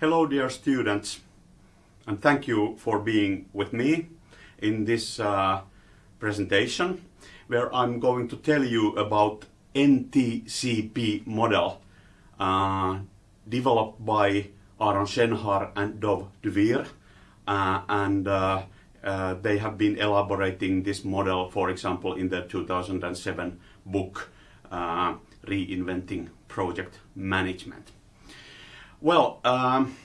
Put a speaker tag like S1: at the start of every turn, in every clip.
S1: Hello dear students and thank you for being with me in this uh, presentation where I'm going to tell you about NTCP model uh, developed by Aaron Shenhar and Dov Dvir uh, and uh, uh, they have been elaborating this model for example in the 2007 book uh, Reinventing Project Management. Well, um,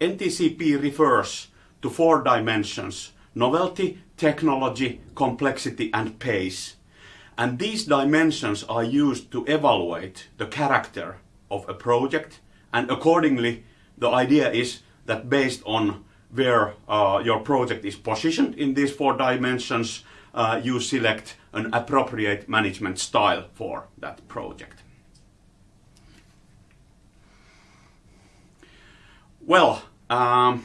S1: NTCP refers to four dimensions, novelty, technology, complexity and pace. And these dimensions are used to evaluate the character of a project and accordingly the idea is that based on where uh, your project is positioned in these four dimensions, uh, you select an appropriate management style for that project. Well, um,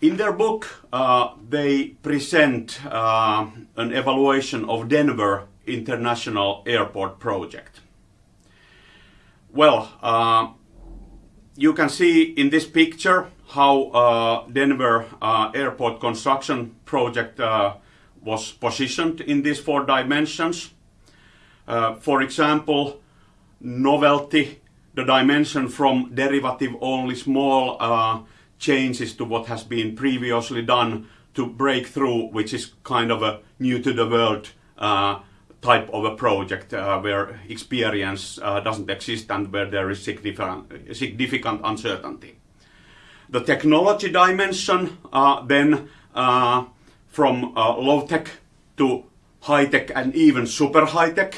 S1: in their book, uh, they present uh, an evaluation of Denver International Airport project. Well, uh, you can see in this picture how uh, Denver uh, Airport construction project uh, was positioned in these four dimensions. for example, novelty the dimension from derivative only small uh, changes to what has been previously done to breakthrough, which is kind of a new to the world uh, type of a project uh, where experience uh, doesn't exist and where there is significant, significant uncertainty. The technology dimension uh, then uh, from low-tech to high-tech and even super high-tech.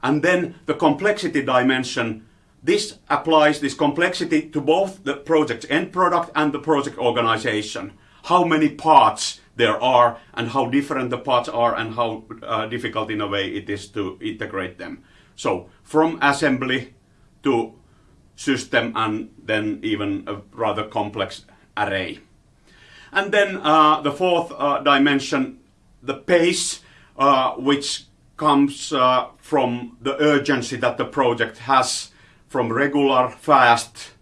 S1: And then the complexity dimension this applies this complexity to both the project's end product and the project organization. How many parts there are and how different the parts are and how uh, difficult in a way it is to integrate them. So from assembly to system and then even a rather complex array. And then uh, the fourth uh, dimension, the pace, uh, which comes uh, from the urgency that the project has from regular, fast,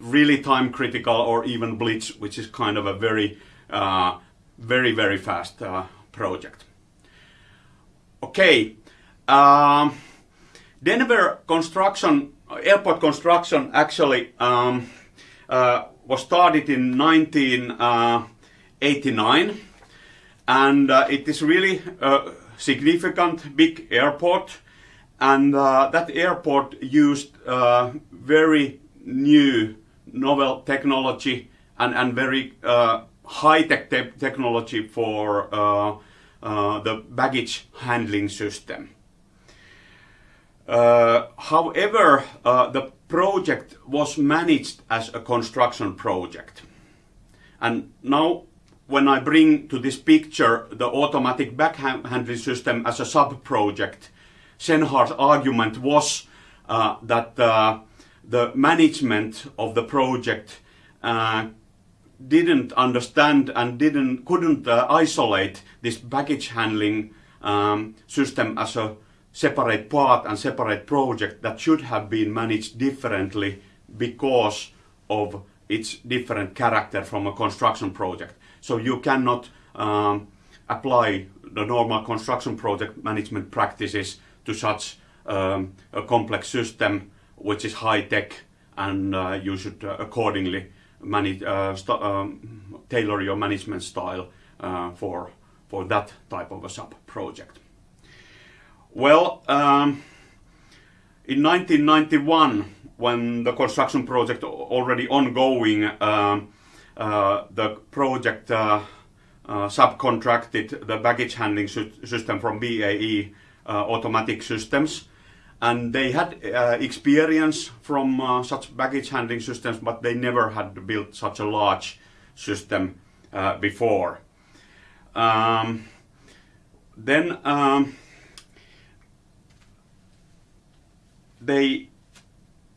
S1: really time critical or even blitz, which is kind of a very, uh, very, very fast uh, project. Okay, um, Denver construction, airport construction actually um, uh, was started in 1989 uh, and uh, it is really a significant big airport and uh, that airport used uh, very new novel technology and, and very uh, high-tech te technology for uh, uh, the baggage handling system. Uh, however, the project was managed as a construction project. And now when I bring to this picture the automatic bag handling system as a sub-project, Shenhar's argument was uh, that uh, the management of the project uh, didn't understand and didn't couldn't uh, isolate this baggage handling um, system as a separate part and separate project that should have been managed differently because of its different character from a construction project. So you cannot um, apply the normal construction project management practices to such um, a complex system which is high tech and uh, you should uh, accordingly manage, uh, um, tailor your management style uh, for, for that type of a sub-project. Well, um, in 1991, when the construction project already ongoing, um, uh, the project uh, subcontracted the baggage handling system from BAE uh, automatic systems and they had uh, experience from uh, such baggage handling systems but they never had built such a large system uh, before. Um, then um, they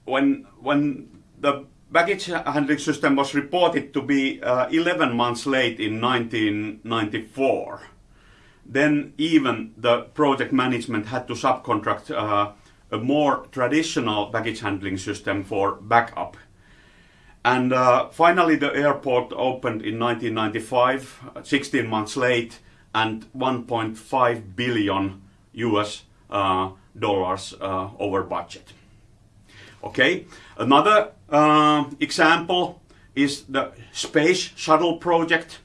S1: when when the baggage handling system was reported to be uh, 11 months late in 1994 then even the project management had to subcontract uh, a more traditional baggage handling system for backup. And uh, finally, the airport opened in 1995, 16 months late, and 1.5 billion US uh, dollars uh, over budget. Okay, another uh, example is the space shuttle project,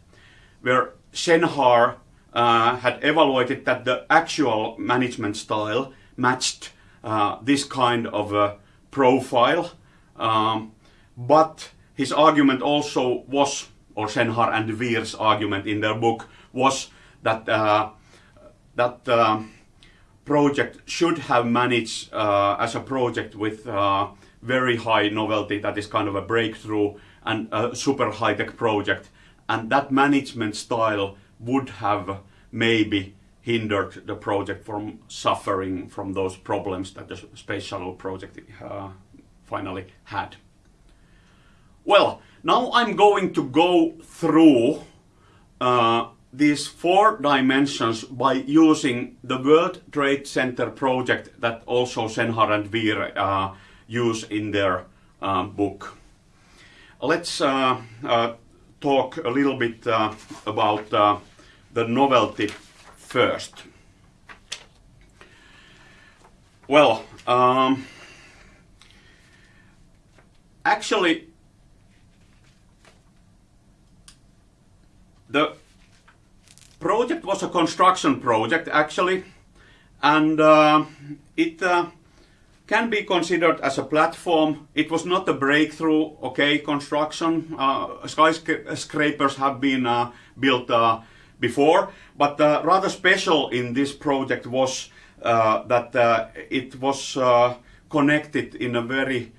S1: where Shenhar uh, had evaluated that the actual management style matched uh, this kind of a profile. Um, but his argument also was, or Shenhar and Dvir's argument in their book was that uh, that uh, project should have managed uh, as a project with uh, very high novelty, that is kind of a breakthrough and a super high-tech project, and that management style would have maybe hindered the project from suffering from those problems that the space shuttle project uh, finally had. Well, now I'm going to go through uh, these four dimensions by using the World Trade Center project that also Shenhar and Dvir uh, use in their um, book. Let's uh, uh, talk a little bit uh, about uh, the novelty first. Well, um, actually, the project was a construction project actually, and uh, it uh, can be considered as a platform. It was not a breakthrough, okay, construction. Uh, skyscrapers have been uh, built uh, before, but uh, rather special in this project was that it was connected in a very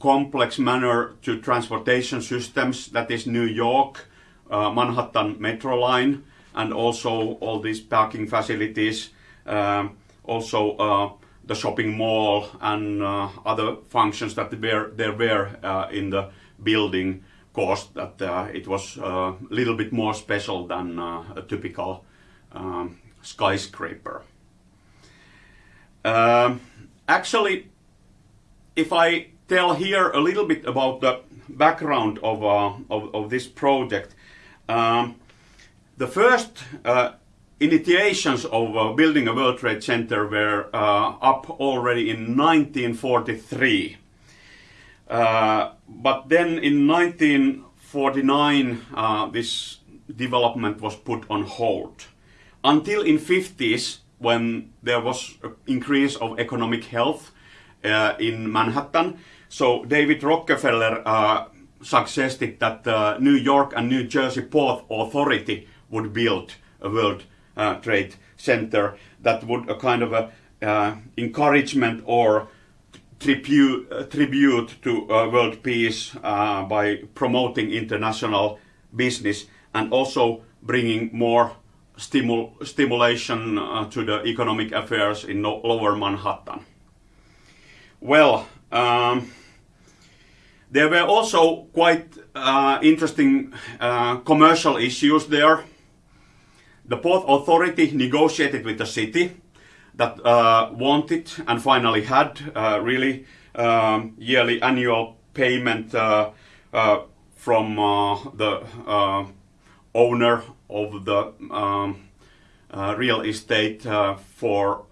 S1: complex manner to transportation systems, that is New York, uh, Manhattan Metro line and also all these parking facilities, um, also uh, the shopping mall and uh, other functions that were, there were uh, in the building caused that uh, it was a uh, little bit more special than a typical um, skyscraper. Um, actually, if I tell here a little bit about the background of, of, of this project, um, the first uh, initiations of uh, building a World Trade Center were uh, up already in 1943. Uh, but then in 1949 uh, this development was put on hold. Until in 50s when there was an increase of economic health uh, in Manhattan. So David Rockefeller suggested that New York and New Jersey Port Authority would build a World uh, Trade Center that would a kind of a uh, encouragement or tribute, uh, tribute to uh, world peace uh, by promoting international business and also bringing more stimul stimulation uh, to the economic affairs in no lower Manhattan. Well, um, there were also quite uh, interesting uh, commercial issues there. The port authority negotiated with the city that uh, wanted and finally had uh, really um, yearly annual payment uh, uh, from the owner of the um, real estate for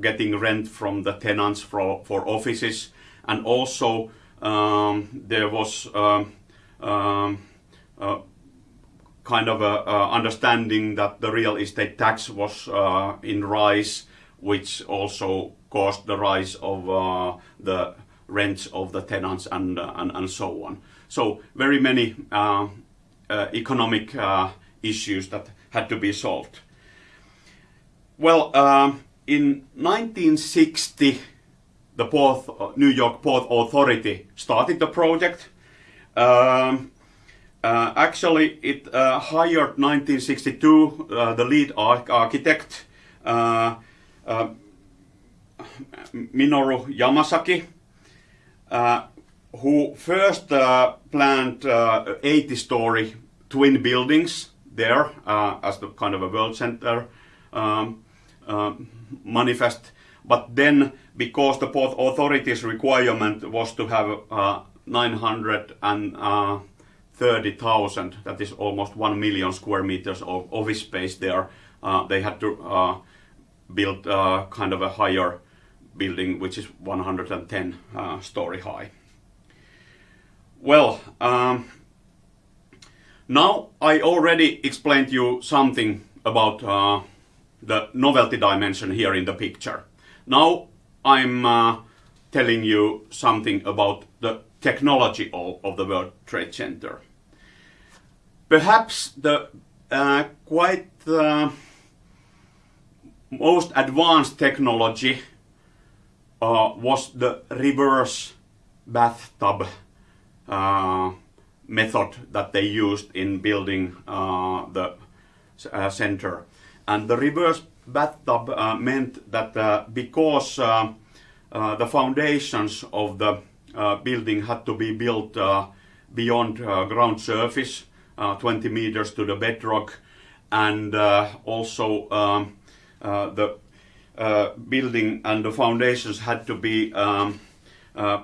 S1: getting rent from the tenants for, for offices. And also um, there was um, um, uh, kind of a, a, understanding that the real estate tax was uh, in rise, which also caused the rise of uh, the rents of the tenants and, uh, and, and so on. So very many uh, uh, economic issues that had to be solved. Well, um, in 1960, the Port, uh, New York Port Authority started the project. Um, uh, actually, it uh, hired 1962 uh, the lead architect uh, uh, Minoru Yamasaki, who first planned 80-story twin buildings there as the kind of a world center um, manifest, but then because the port authority's requirement was to have uh, 930,000, that is almost 1 million square meters of office space there. Uh, they had to uh, build uh, kind of a higher building, which is 110 uh, story high. Well, um, now I already explained you something about uh, the novelty dimension here in the picture. Now I'm uh, telling you something about the technology of, of the World Trade Center. Perhaps the uh, quite uh, most advanced technology uh, was the reverse bathtub uh, method that they used in building uh, the uh, center. And the reverse bathtub meant that because the foundations of the building had to be built beyond ground surface, 20 meters to the bedrock, and also um, the building and the foundations had to be um,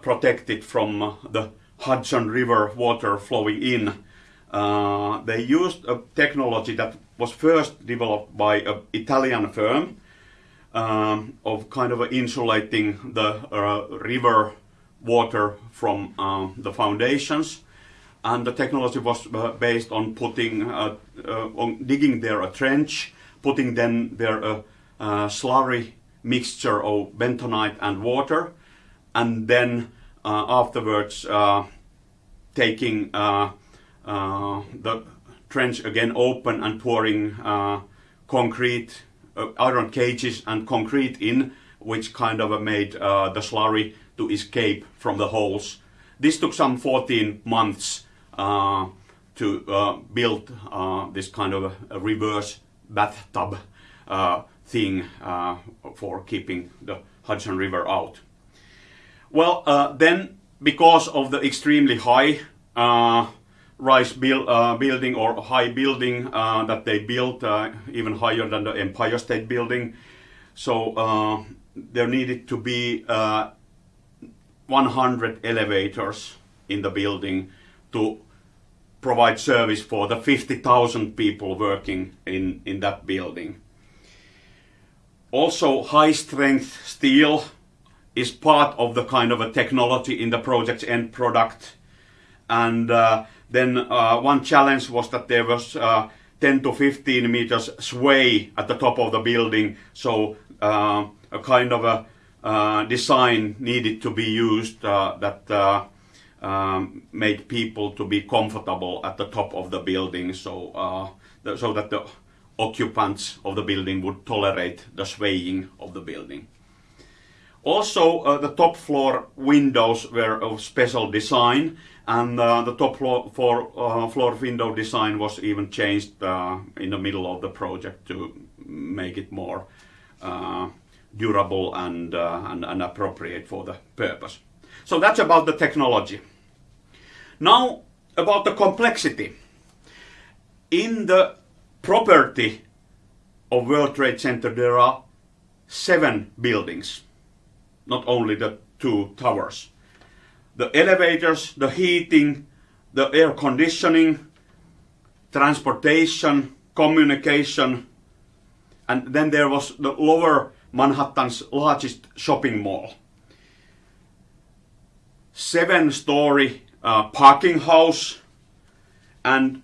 S1: protected from the Hudson River water flowing in. Uh, they used a technology that was first developed by an Italian firm um, of kind of insulating the uh, river water from uh, the foundations. And the technology was uh, based on putting, uh, uh, on digging there a trench, putting then there a, a slurry mixture of bentonite and water, and then afterwards taking the trench again open and pouring concrete, iron cages and concrete in, which kind of made the slurry to escape from the holes. This took some 14 months uh, to uh, build uh, this kind of a, reverse bathtub thing for keeping the Hudson River out. Well, uh, then because of the extremely high uh, rise build, uh, building or high building uh, that they built, uh, even higher than the Empire State Building, so uh, there needed to be 100 elevators in the building to provide service for the 50,000 people working in, in that building. Also high strength steel is part of the kind of a technology in the project's end product. And uh, then uh, one challenge was that there was uh, 10 to 15 meters sway at the top of the building. So uh, a kind of a design needed to be used uh, that um, made people to be comfortable at the top of the building. So, the, so that the occupants of the building would tolerate the swaying of the building. Also, uh, the top floor windows were of special design, and uh, the top floor, uh, floor window design was even changed uh, in the middle of the project to make it more uh, durable and, uh, and, and appropriate for the purpose. So that's about the technology. Now, about the complexity. In the property of World Trade Center, there are seven buildings not only the two towers. The elevators, the heating, the air conditioning, transportation, communication, and then there was the lower Manhattan's largest shopping mall. Seven story uh, parking house and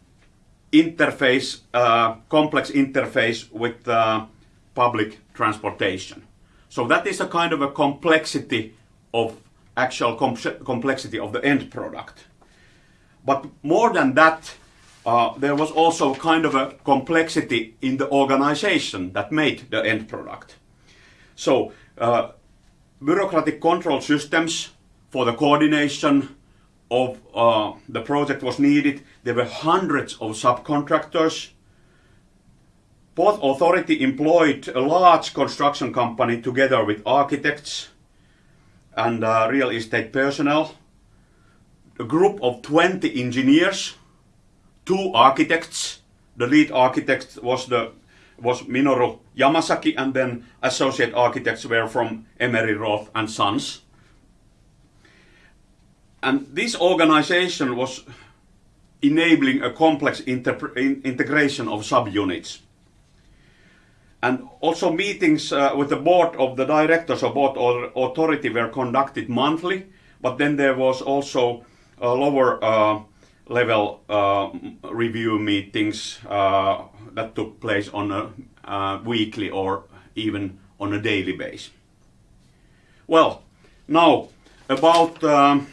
S1: interface, uh, complex interface with uh, public transportation. So that is a kind of a complexity of actual com complexity of the end product. But more than that, uh, there was also a kind of a complexity in the organization that made the end product. So uh, bureaucratic control systems for the coordination of uh, the project was needed. There were hundreds of subcontractors Port Authority employed a large construction company together with architects and uh, real estate personnel, a group of 20 engineers, two architects. The lead architect was the was Minoru Yamasaki, and then associate architects were from Emery Roth and Sons. and this organization was enabling a complex in integration of subunits. And also meetings uh, with the board of the directors of board or authority were conducted monthly, but then there was also a lower uh, level uh, review meetings uh, that took place on a uh, weekly or even on a daily basis. Well, now about um,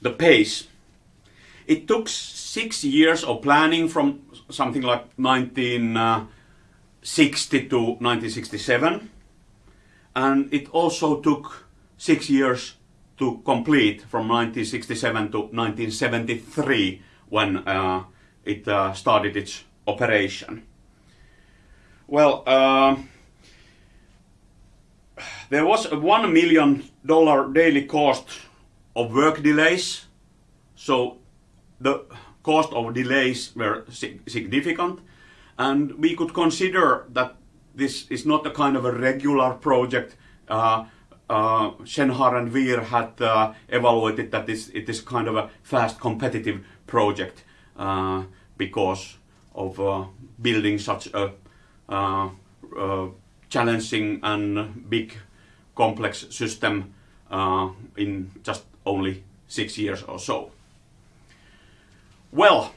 S1: the pace. It took six years of planning from something like 1960 to 1967 and it also took six years to complete from 1967 to 1973 when uh, it uh, started its operation. Well, uh, there was a one million dollar daily cost of work delays, so the cost of delays were significant, and we could consider that this is not a kind of a regular project. Uh, uh, and Dvir had uh, evaluated that this, it is kind of a fast competitive project uh, because of uh, building such a uh, uh, challenging and big complex system in just only six years or so. Well,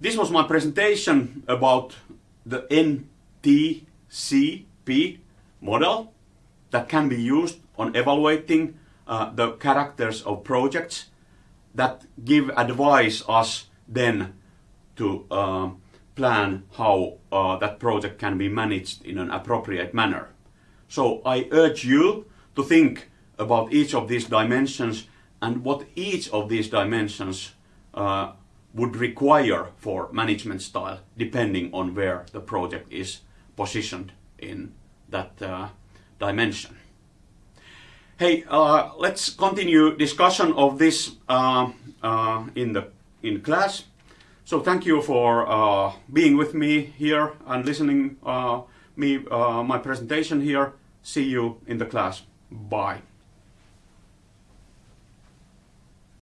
S1: this was my presentation about the NTCP model that can be used on evaluating uh, the characters of projects that give advice us then to uh, plan how uh, that project can be managed in an appropriate manner. So I urge you to think about each of these dimensions and what each of these dimensions uh, would require for management style depending on where the project is positioned in that uh, dimension. Hey, uh, let's continue discussion of this uh, uh, in the in class. So thank you for uh, being with me here and listening uh, me uh, my presentation here. See you in the class. Bye.